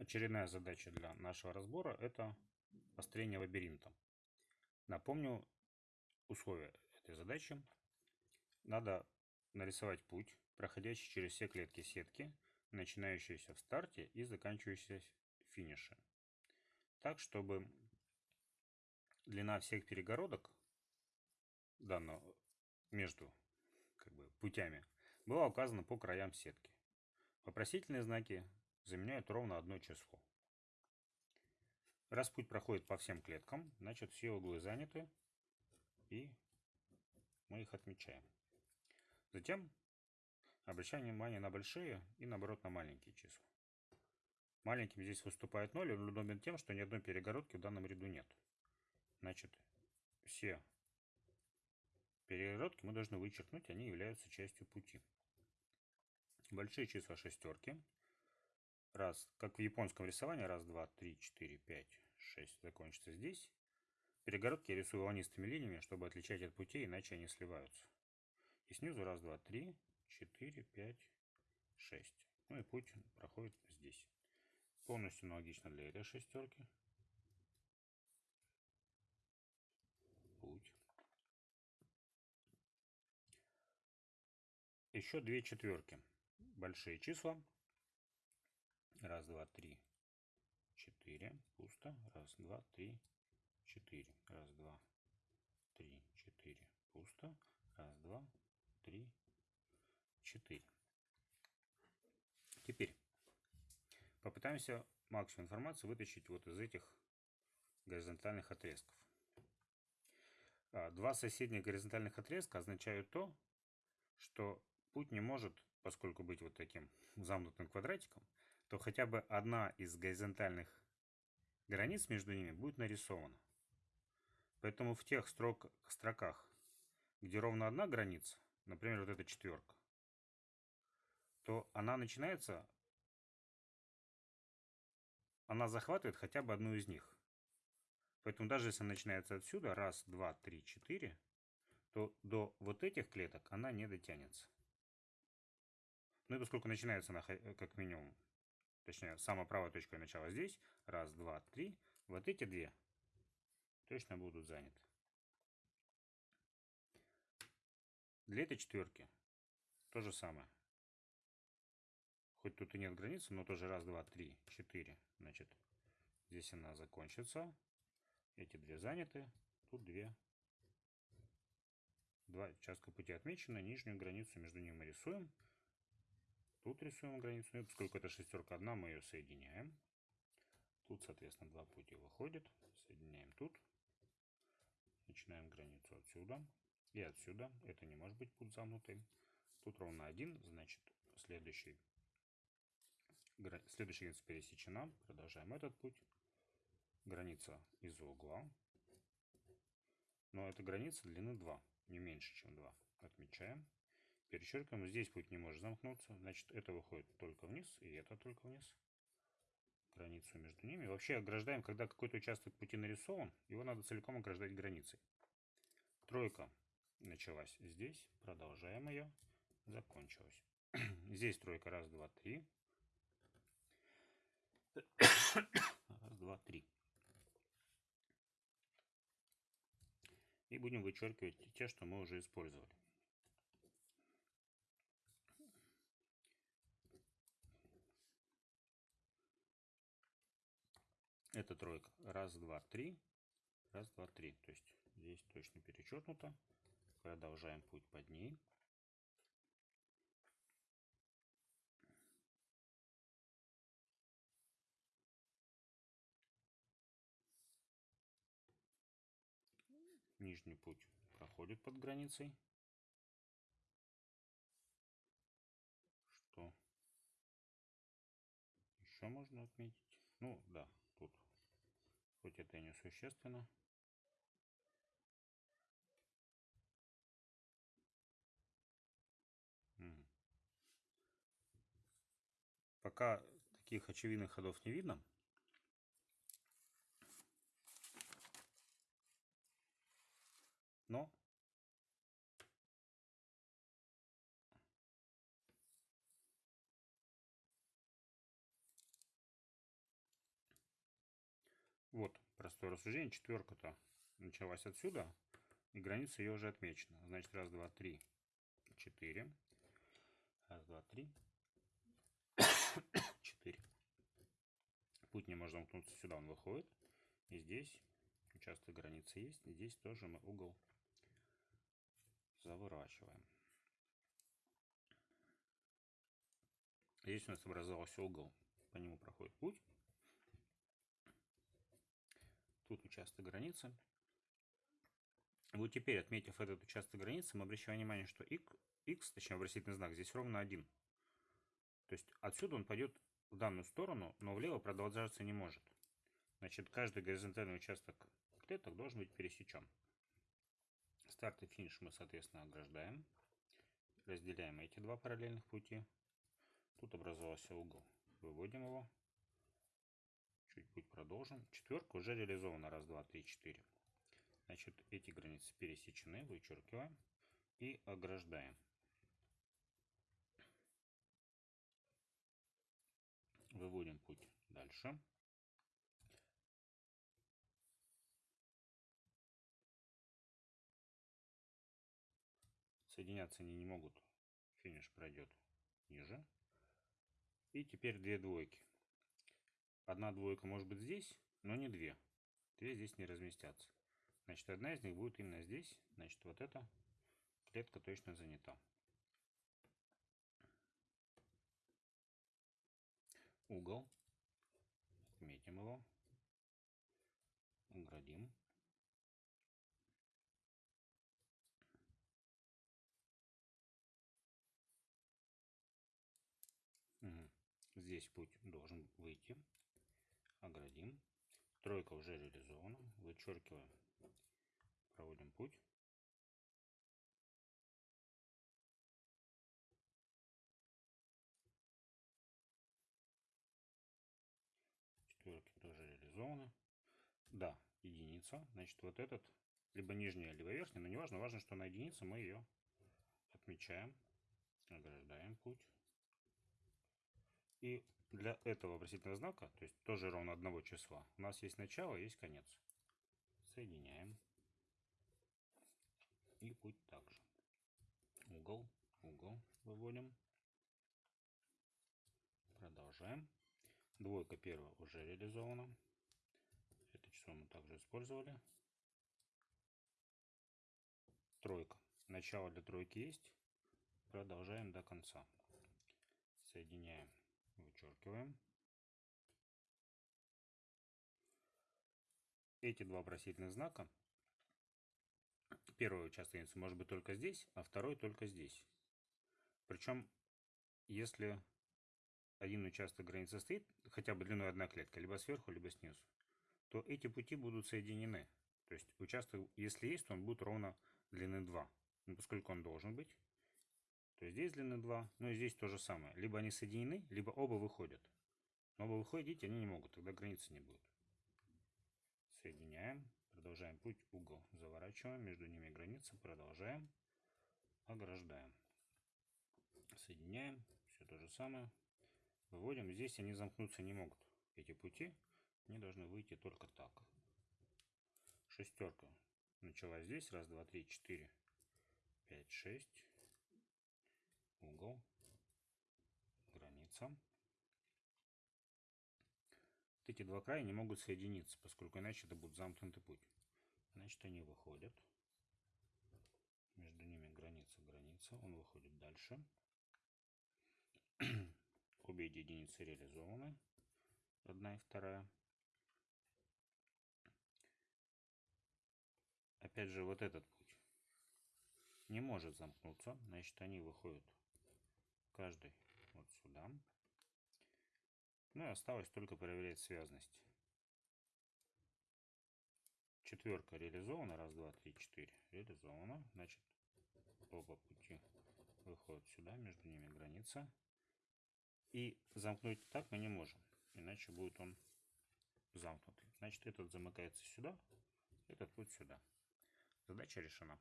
Очередная задача для нашего разбора – это построение лабиринта. Напомню условия этой задачи. Надо нарисовать путь, проходящий через все клетки сетки, начинающиеся в старте и заканчивающиеся в финише. Так, чтобы длина всех перегородок данного между как бы, путями была указана по краям сетки. Вопросительные знаки заменяют ровно одно число. Раз путь проходит по всем клеткам, значит все углы заняты, и мы их отмечаем. Затем обращаем внимание на большие и наоборот на маленькие числа. Маленьким здесь выступает 0, он удобен тем, что ни одной перегородки в данном ряду нет. Значит, все перегородки мы должны вычеркнуть, они являются частью пути. Большие числа шестерки раз, как в японском рисовании, раз, два, три, четыре, пять, шесть, закончится здесь. Перегородки я рисую волнистыми линиями, чтобы отличать от путей, иначе они сливаются. И снизу раз, два, три, четыре, пять, шесть. Ну и путь проходит здесь. Полностью аналогично для этой шестерки. Путь. Еще две четверки. Большие числа Раз, два, три, четыре. Пусто. Раз, два, три, четыре. Раз, два, три, четыре. Пусто. Раз, два, три, четыре. Теперь попытаемся максимум информации вытащить вот из этих горизонтальных отрезков. А, два соседних горизонтальных отрезка означают то, что путь не может, поскольку быть вот таким замкнутым квадратиком, то хотя бы одна из горизонтальных границ между ними будет нарисована. Поэтому в тех строк, строках, где ровно одна граница, например, вот эта четверка, то она начинается, она захватывает хотя бы одну из них. Поэтому даже если начинается отсюда, раз, два, три, четыре, то до вот этих клеток она не дотянется. Ну и поскольку начинается она как минимум точнее, самая правая точка начала здесь, раз, два, три, вот эти две точно будут заняты. Для этой четверки то же самое. Хоть тут и нет границы, но тоже раз, два, три, четыре. Значит, здесь она закончится. Эти две заняты. Тут две. Два участка пути отмечены. Нижнюю границу между ними рисуем. Тут рисуем границу. И поскольку это шестерка одна, мы ее соединяем. Тут, соответственно, два пути выходят. Соединяем тут. Начинаем границу отсюда. И отсюда. Это не может быть путь замкнутый. Тут ровно один. Значит, следующий, следующая граница пересечена. Продолжаем этот путь. Граница из угла. Но эта граница длины 2. Не меньше, чем 2. Отмечаем перечеркиваем. Здесь путь не может замкнуться. Значит, это выходит только вниз, и это только вниз. Границу между ними. Вообще ограждаем, когда какой-то участок пути нарисован, его надо целиком ограждать границей. Тройка началась здесь. Продолжаем ее. Закончилась. Здесь тройка. Раз, два, три. Раз, два, три. И будем вычеркивать те, что мы уже использовали. Это тройка. Раз, два, три. Раз, два, три. То есть здесь точно перечеркнуто. Продолжаем путь под ней. Нижний путь проходит под границей. Что еще можно отметить? Ну, да, хоть это и несущественно. Пока таких очевидных ходов не видно. Но простое рассуждение. Четверка-то началась отсюда, и граница ее уже отмечена. Значит, раз, два, три, четыре. Раз, два, три, четыре. Путь не может замкнуться сюда, он выходит. И здесь участок границы есть. Здесь тоже мы угол заворачиваем. Здесь у нас образовался угол, по нему проходит путь. Тут участок границы. Вот теперь, отметив этот участок границы, мы обращаем внимание, что x, точнее вопросительный знак, здесь ровно 1. То есть отсюда он пойдет в данную сторону, но влево продолжаться не может. Значит, каждый горизонтальный участок клеток должен быть пересечен. Старт и финиш мы, соответственно, ограждаем. Разделяем эти два параллельных пути. Тут образовался угол. Выводим его. Чуть путь продолжим. Четверка уже реализована. Раз, два, три, четыре. Значит, эти границы пересечены. Вычеркиваем и ограждаем. Выводим путь дальше. Соединяться они не могут. Финиш пройдет ниже. И теперь две двойки. Одна двойка может быть здесь, но не две. Две здесь не разместятся. Значит, одна из них будет именно здесь. Значит, вот эта клетка точно занята. Угол. Отметим его. Оградим. Здесь путь должен выйти. Оградим. Тройка уже реализована. Вычеркиваем. Проводим путь. Четверки тоже реализованы. Да, единица. Значит, вот этот либо нижняя, либо верхняя, но неважно, важно, что на единице мы ее отмечаем, ограждаем путь. И для этого вопросительного знака, то есть тоже ровно одного числа, у нас есть начало, есть конец. Соединяем. И путь также. Угол, угол выводим. Продолжаем. Двойка первая уже реализована. Это число мы также использовали. Тройка. Начало для тройки есть. Продолжаем до конца. Соединяем Вычеркиваем. Эти два вопросительных знака. Первый участок может быть только здесь, а второй только здесь. Причем, если один участок границы стоит, хотя бы длиной одна клетка, либо сверху, либо снизу, то эти пути будут соединены. То есть участок, если есть, то он будет ровно длины 2. Но поскольку он должен быть, то есть здесь длина 2, ну и здесь то же самое. Либо они соединены, либо оба выходят. Но оба выходить они не могут, тогда границы не будет. Соединяем, продолжаем путь, угол заворачиваем, между ними граница, продолжаем, ограждаем. Соединяем, все то же самое. Выводим, здесь они замкнуться не могут. Эти пути, они должны выйти только так. Шестерка началась здесь, раз, два, три, четыре, пять, шесть угол, граница. Вот эти два края не могут соединиться, поскольку иначе это будет замкнутый путь. Значит, они выходят. Между ними граница, граница. Он выходит дальше. Обе единицы реализованы. Одна и вторая. Опять же, вот этот путь не может замкнуться. Значит, они выходят каждый вот сюда. Ну и осталось только проверять связность. Четверка реализована. Раз, два, три, четыре. Реализована. Значит, оба пути выходят сюда. Между ними граница. И замкнуть так мы не можем. Иначе будет он замкнутый. Значит, этот замыкается сюда. Этот путь сюда. Задача решена.